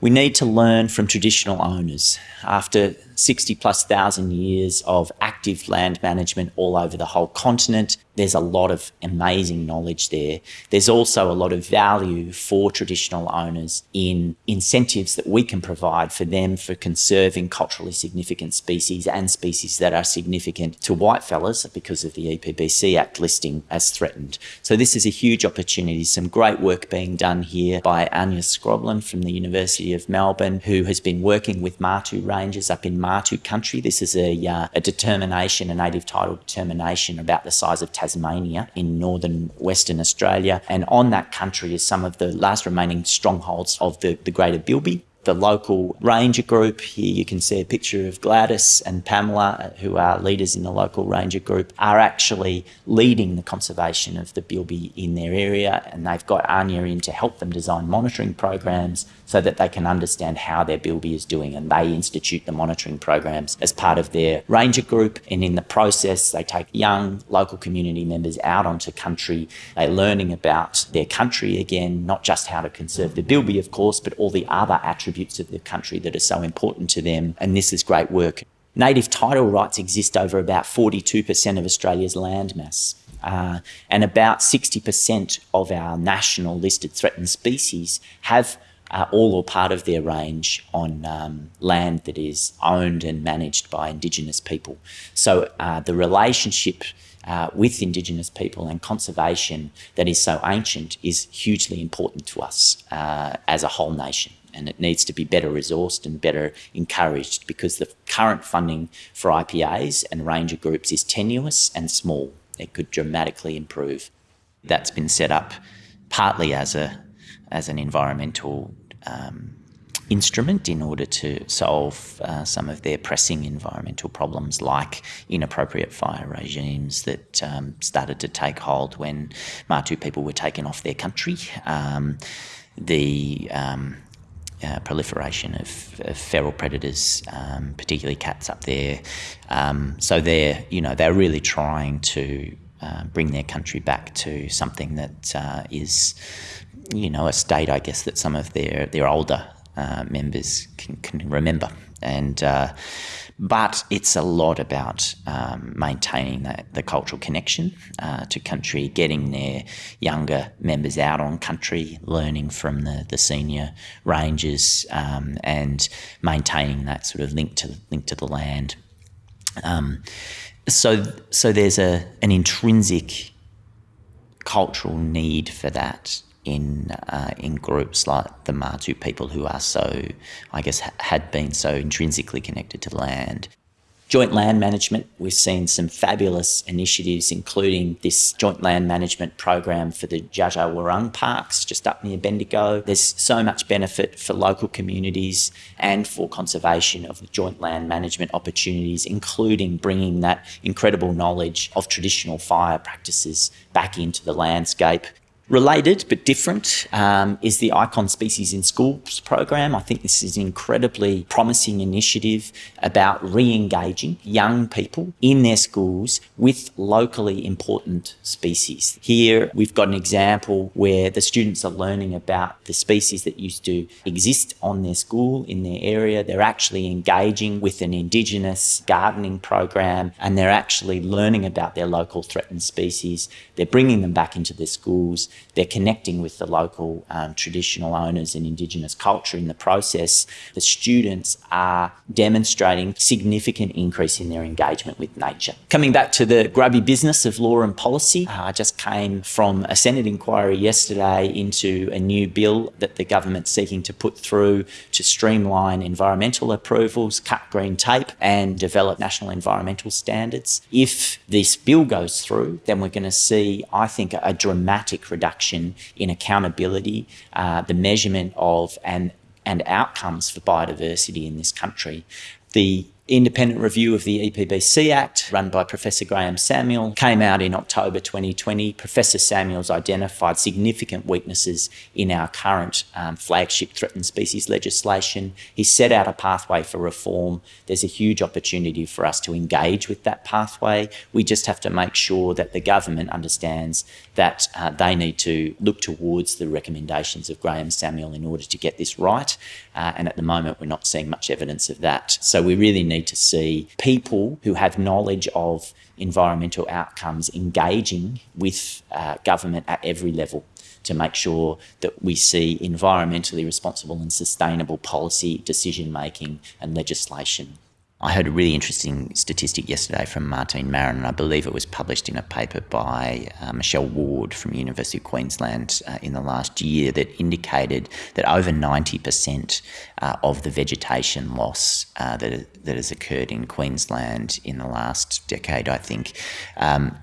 We need to learn from traditional owners. After 60 plus thousand years of active land management all over the whole continent, there's a lot of amazing knowledge there. There's also a lot of value for traditional owners in incentives that we can provide for them for conserving culturally significant species and species that are significant to whitefellas because of the EPBC Act listing as threatened. So this is a huge opportunity. Some great work being done here by Anja Skroblin from the University of Melbourne, who has been working with Martu Rangers up in Martu country. This is a, uh, a determination, a native title determination about the size of Tasmania in northern Western Australia. And on that country is some of the last remaining strongholds of the, the Greater Bilby the local ranger group. Here you can see a picture of Gladys and Pamela, uh, who are leaders in the local ranger group, are actually leading the conservation of the bilby in their area. And they've got Anja in to help them design monitoring programs so that they can understand how their bilby is doing. And they institute the monitoring programs as part of their ranger group. And in the process, they take young local community members out onto country. They're learning about their country again, not just how to conserve the bilby, of course, but all the other attributes attributes of the country that are so important to them. And this is great work. Native title rights exist over about 42% of Australia's land mass. Uh, and about 60% of our national listed threatened species have uh, all or part of their range on um, land that is owned and managed by Indigenous people. So uh, the relationship uh, with Indigenous people and conservation that is so ancient is hugely important to us uh, as a whole nation. And it needs to be better resourced and better encouraged because the current funding for IPAs and ranger groups is tenuous and small. It could dramatically improve. That's been set up partly as a as an environmental um, instrument in order to solve uh, some of their pressing environmental problems, like inappropriate fire regimes that um, started to take hold when Martu people were taken off their country. Um, the um, uh, proliferation of, of, feral predators, um, particularly cats up there. Um, so they're, you know, they're really trying to uh, bring their country back to something that uh, is, you know, a state, I guess, that some of their their older uh, members can, can, remember. And uh, but it's a lot about um, maintaining the, the, cultural connection uh, to country, getting their younger members out on country, learning from the, the senior rangers, um, and maintaining that sort of link to link to the land. Um, so so there's a an intrinsic cultural need for that in uh, in groups like the Martu people who are so, I guess, ha- had been so intrinsically connected to land. Joint land management, we've seen some fabulous initiatives, including this joint land management program for the Dja Wurrung parks just up near Bendigo. There's so much benefit for local communities and for conservation of joint land management opportunities, including bringing that incredible knowledge of traditional fire practices back into the landscape. Related but different um, is the Icon Species in Schools program. I think this is an incredibly promising initiative about re engaging young people in their schools with locally important species. Here we've got an example where the students are learning about the species that used to exist on their school in their area. They're actually engaging with an Indigenous gardening program and they're actually learning about their local threatened species. They're bringing them back into their schools they're connecting with the local um, traditional owners and Indigenous culture in the process. The students are demonstrating significant increase in their engagement with nature. Coming back to the grubby business of law and policy, uh, I just came from a Senate inquiry yesterday into a new bill that the government's seeking to put through to streamline environmental approvals, cut green tape, and develop national environmental standards. If this bill goes through, then we're going to see, I think, a dramatic reduction reduction in accountability, uh, the measurement of and and outcomes for biodiversity in this country. The independent review of the EPBC Act, run by Professor Graham Samuel, came out in October 2020. Professor Samuels identified significant weaknesses in our current um, flagship threatened species legislation. He set out a pathway for reform. There's a huge opportunity for us to engage with that pathway. We just have to make sure that the government understands that uh, they need to look towards the recommendations of Graham Samuel in order to get this right. Uh, and at the moment, we're not seeing much evidence of that. So we really need to see people who have knowledge of environmental outcomes engaging with uh, government at every level to make sure that we see environmentally responsible and sustainable policy decision making and legislation I heard a really interesting statistic yesterday from Martine Maron, and I believe it was published in a paper by uh, Michelle Ward from University of Queensland uh, in the last year that indicated that over 90% uh, of the vegetation loss uh, that, that has occurred in Queensland in the last decade, I think, um,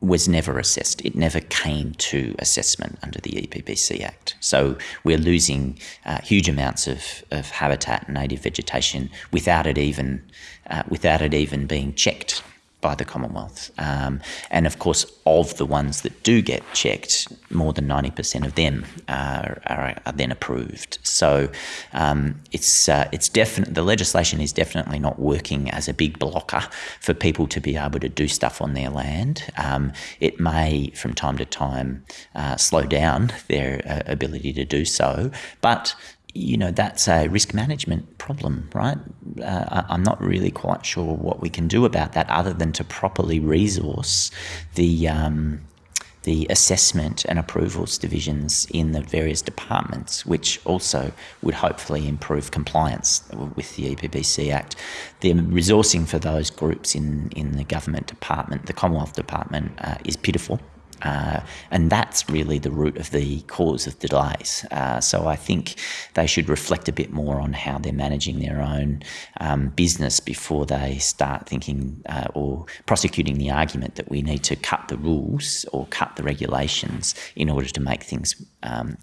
was never assessed. It never came to assessment under the EPBC Act. So we're losing uh, huge amounts of, of habitat and native vegetation without it even uh, without it even being checked by the Commonwealth. Um, and of course, of the ones that do get checked, more than 90% of them are, are, are then approved. So um, it's, uh, it's definite, the legislation is definitely not working as a big blocker for people to be able to do stuff on their land. Um, it may, from time to time, uh, slow down their uh, ability to do so, but you know, that's a risk management problem, right? Uh, I'm not really quite sure what we can do about that other than to properly resource the, um, the assessment and approvals divisions in the various departments, which also would hopefully improve compliance with the EPBC Act. The resourcing for those groups in, in the government department, the Commonwealth Department, uh, is pitiful Uh, and that's really the root of the cause of delays. Uh, so I think they should reflect a bit more on how they're managing their own um, business before they start thinking uh, or prosecuting the argument that we need to cut the rules or cut the regulations in order to make things um,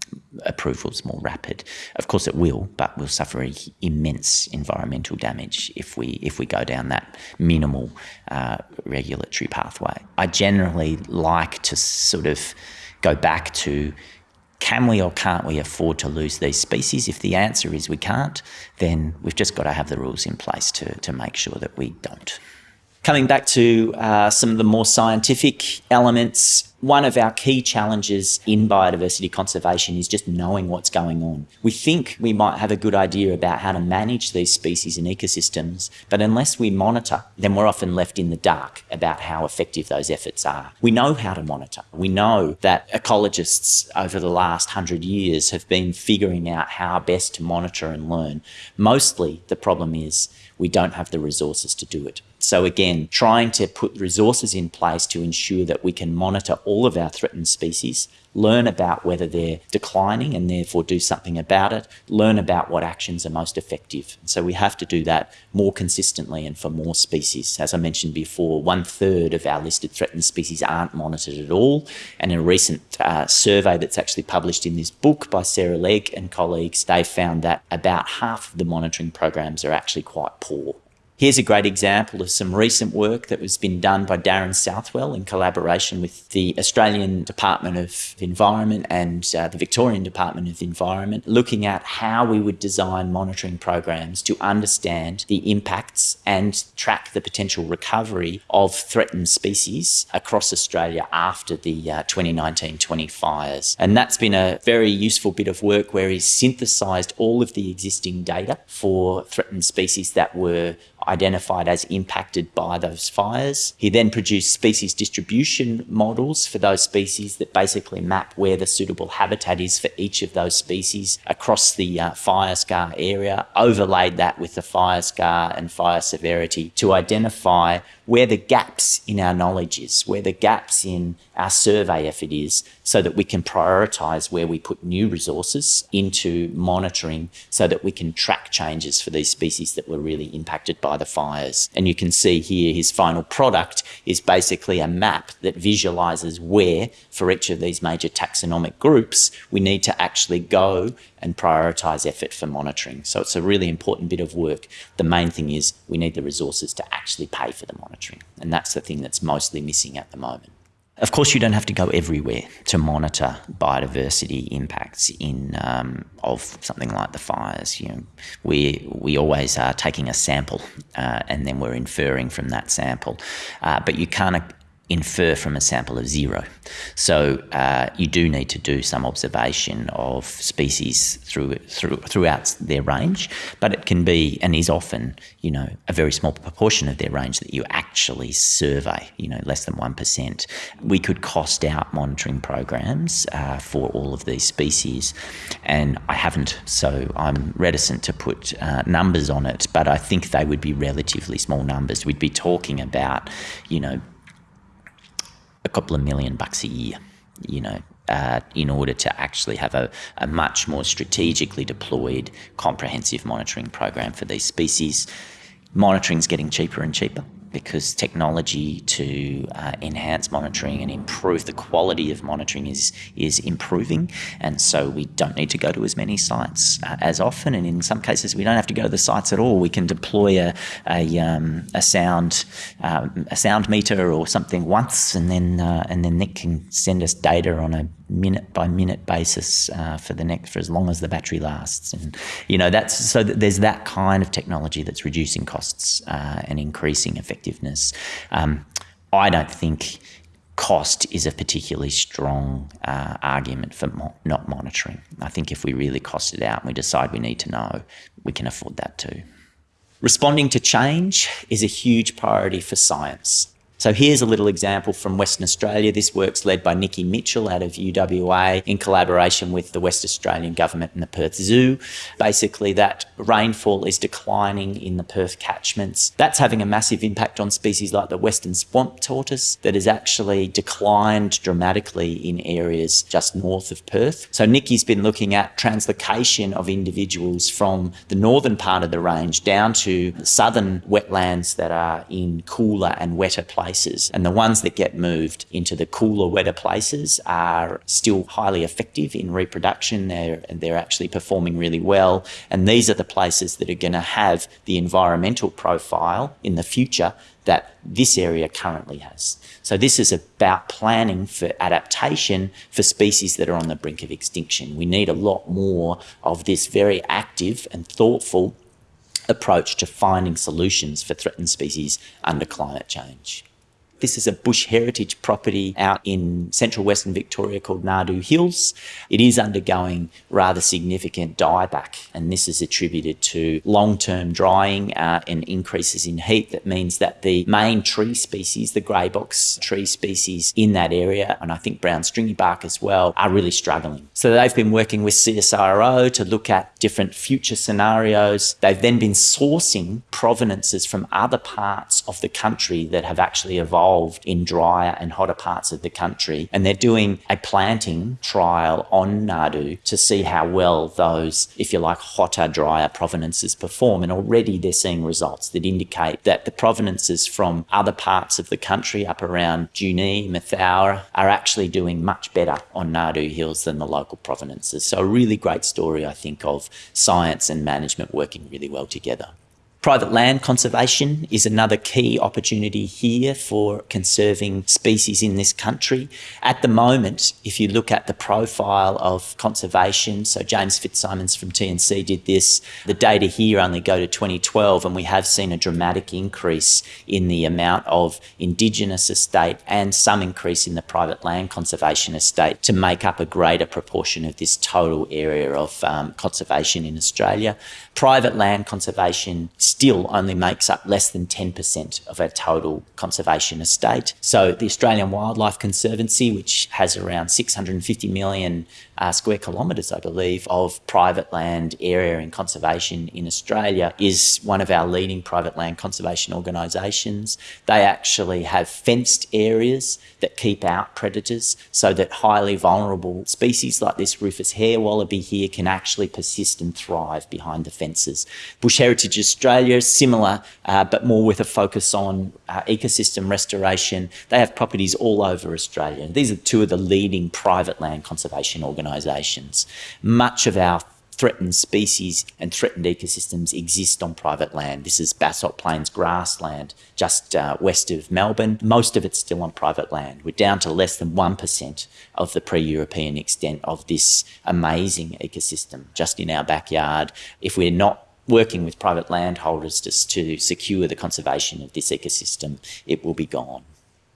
approvals more rapid. Of course, it will, but we'll suffer immense environmental damage if we if we go down that minimal uh, regulatory pathway. I generally like to sort of go back to can we or can't we afford to lose these species? If the answer is we can't, then we've just got to have the rules in place to, to make sure that we don't. Coming back to uh, some of the more scientific elements, one of our key challenges in biodiversity conservation is just knowing what's going on. We think we might have a good idea about how to manage these species and ecosystems, but unless we monitor, then we're often left in the dark about how effective those efforts are. We know how to monitor. We know that ecologists over the last hundred years have been figuring out how best to monitor and learn. Mostly the problem is we don't have the resources to do it. So again, trying to put resources in place to ensure that we can monitor all of our threatened species, learn about whether they're declining and therefore do something about it, learn about what actions are most effective. So we have to do that more consistently and for more species. As I mentioned before, one third of our listed threatened species aren't monitored at all. And in a recent uh, survey that's actually published in this book by Sarah Legge and colleagues, they found that about half of the monitoring programs are actually quite poor. Here's a great example of some recent work that was been done by Darren Southwell in collaboration with the Australian Department of Environment and uh, the Victorian Department of Environment, looking at how we would design monitoring programs to understand the impacts and track the potential recovery of threatened species across Australia after the uh, 2019-20 fires. And that's been a very useful bit of work where he's synthesised all of the existing data for threatened species that were identified as impacted by those fires. He then produced species distribution models for those species that basically map where the suitable habitat is for each of those species across the uh, fire scar area, overlaid that with the fire scar and fire severity to identify where the gaps in our knowledge is, where the gaps in our survey effort is, so that we can prioritise where we put new resources into monitoring so that we can track changes for these species that were really impacted by the fires. And you can see here his final product is basically a map that visualises where, for each of these major taxonomic groups, we need to actually go and prioritise effort for monitoring. So it's a really important bit of work. The main thing is we need the resources to actually pay for the monitoring. And that's the thing that's mostly missing at the moment. Of course, you don't have to go everywhere to monitor biodiversity impacts in um, of something like the fires. You know, we we always are taking a sample uh, and then we're inferring from that sample, uh, but you can't infer from a sample of zero. So uh, you do need to do some observation of species through, through, throughout their range, but it can be and is often, you know, a very small proportion of their range that you actually survey, you know, less than 1%. We could cost out monitoring programs uh, for all of these species, and I haven't, so I'm reticent to put uh, numbers on it, but I think they would be relatively small numbers. We'd be talking about, you know, a couple of million bucks a year, you know, uh, in order to actually have a, a much more strategically deployed comprehensive monitoring program for these species. Monitoring is getting cheaper and cheaper because technology to uh, enhance monitoring and improve the quality of monitoring is is improving, and so we don't need to go to as many sites uh, as often. And in some cases, we don't have to go to the sites at all. We can deploy a a, um, a sound um, a sound meter or something once, and then uh, and then Nick can send us data on a minute by minute basis uh, for the next for as long as the battery lasts. And you know that's so there's that kind of technology that's reducing costs uh, and increasing effectiveness. Um, I don't think cost is a particularly strong uh, argument for mo not monitoring. I think if we really cost it out and we decide we need to know, we can afford that too. Responding to change is a huge priority for science. So here's a little example from Western Australia. This work's led by Nikki Mitchell out of UWA in collaboration with the West Australian Government and the Perth Zoo. Basically, that rainfall is declining in the Perth catchments. That's having a massive impact on species like the Western swamp tortoise that has actually declined dramatically in areas just north of Perth. So Nikki's been looking at translocation of individuals from the northern part of the range down to southern wetlands that are in cooler and wetter places places. And the ones that get moved into the cooler, wetter places are still highly effective in reproduction. They're, they're actually performing really well. And these are the places that are going to have the environmental profile in the future that this area currently has. So this is about planning for adaptation for species that are on the brink of extinction. We need a lot more of this very active and thoughtful approach to finding solutions for threatened species under climate change. This is a bush heritage property out in central western Victoria called Nardoo Hills. It is undergoing rather significant dieback, and this is attributed to long-term drying uh, and increases in heat. That means that the main tree species, the grey box tree species in that area, and I think brown stringy bark as well, are really struggling. So they've been working with CSIRO to look at different future scenarios. They've then been sourcing provenances from other parts of the country that have actually evolved involved in drier and hotter parts of the country. And they're doing a planting trial on Nardoo to see how well those, if you like, hotter, drier provenances perform. And already they're seeing results that indicate that the provenances from other parts of the country up around Junee, Mathoura are actually doing much better on Nardoo Hills than the local provenances. So a really great story, I think, of science and management working really well together. Private land conservation is another key opportunity here for conserving species in this country. At the moment, if you look at the profile of conservation, so James Fitzsimons from TNC did this, the data here only go to 2012 and we have seen a dramatic increase in the amount of Indigenous estate and some increase in the private land conservation estate to make up a greater proportion of this total area of um, conservation in Australia. Private land conservation still only makes up less than 10% of our total conservation estate. So the Australian Wildlife Conservancy, which has around 650 million uh, square kilometres, I believe, of private land area in conservation in Australia, is one of our leading private land conservation organisations. They actually have fenced areas that keep out predators so that highly vulnerable species like this Rufous hare wallaby here can actually persist and thrive behind the fences. Bush Heritage Australia similar, uh, but more with a focus on uh, ecosystem restoration. They have properties all over Australia. These are two of the leading private land conservation organisations. Much of our threatened species and threatened ecosystems exist on private land. This is Basalt Plains grassland just uh, west of Melbourne. Most of it's still on private land. We're down to less than 1% of the pre-European extent of this amazing ecosystem just in our backyard. If we're not working with private landholders just to secure the conservation of this ecosystem, it will be gone.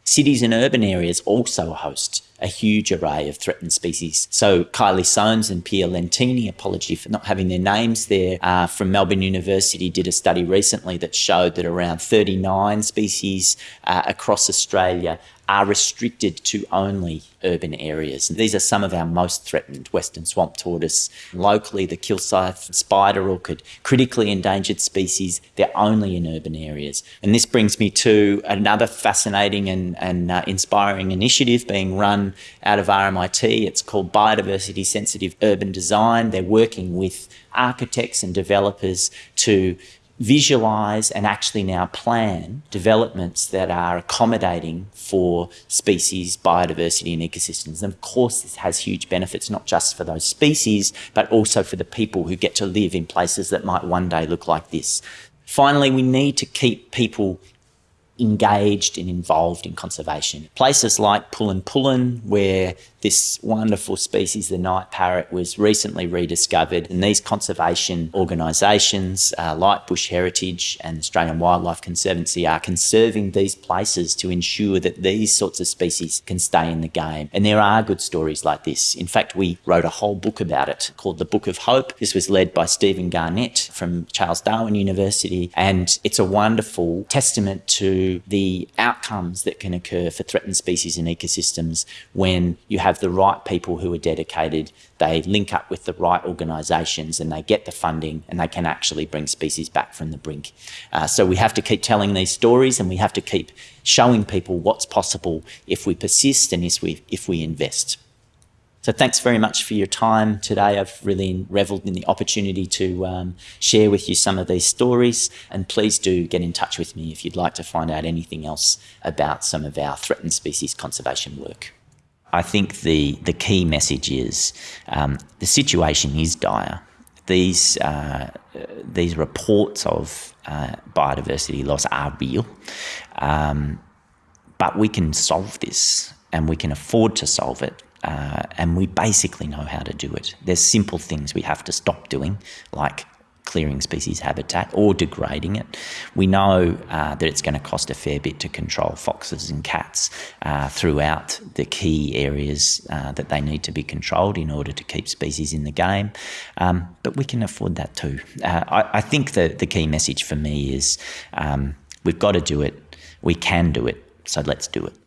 Cities and urban areas also host a huge array of threatened species. So Kylie Soanes and Pierre Lentini, apology for not having their names there, uh, from Melbourne University did a study recently that showed that around 39 species uh, across Australia are restricted to only urban areas. And these are some of our most threatened western swamp tortoise. Locally, the Kilsyth spider orchid, critically endangered species, they're only in urban areas. And this brings me to another fascinating and, and uh, inspiring initiative being run out of RMIT. It's called Biodiversity Sensitive Urban Design. They're working with architects and developers to visualize and actually now plan developments that are accommodating for species, biodiversity and ecosystems. And of course, this has huge benefits, not just for those species, but also for the people who get to live in places that might one day look like this. Finally, we need to keep people engaged and involved in conservation. Places like Pullen Pullen, where this wonderful species, the night parrot, was recently rediscovered. And these conservation organisations uh, like Bush Heritage and Australian Wildlife Conservancy are conserving these places to ensure that these sorts of species can stay in the game. And there are good stories like this. In fact, we wrote a whole book about it called The Book of Hope. This was led by Stephen Garnett from Charles Darwin University. And it's a wonderful testament to the outcomes that can occur for threatened species and ecosystems when you have the right people who are dedicated, they link up with the right organisations and they get the funding and they can actually bring species back from the brink. Uh, so we have to keep telling these stories and we have to keep showing people what's possible if we persist and if we, if we invest. So thanks very much for your time today. I've really revelled in the opportunity to um, share with you some of these stories. And please do get in touch with me if you'd like to find out anything else about some of our threatened species conservation work. I think the, the key message is um, the situation is dire. These, uh, these reports of uh, biodiversity loss are real, um, but we can solve this and we can afford to solve it uh, and we basically know how to do it. There's simple things we have to stop doing, like clearing species habitat or degrading it. We know uh, that it's going to cost a fair bit to control foxes and cats uh, throughout the key areas uh, that they need to be controlled in order to keep species in the game. Um, but we can afford that too. Uh, I, I, think the, the key message for me is um, we've got to do it, we can do it, so let's do it.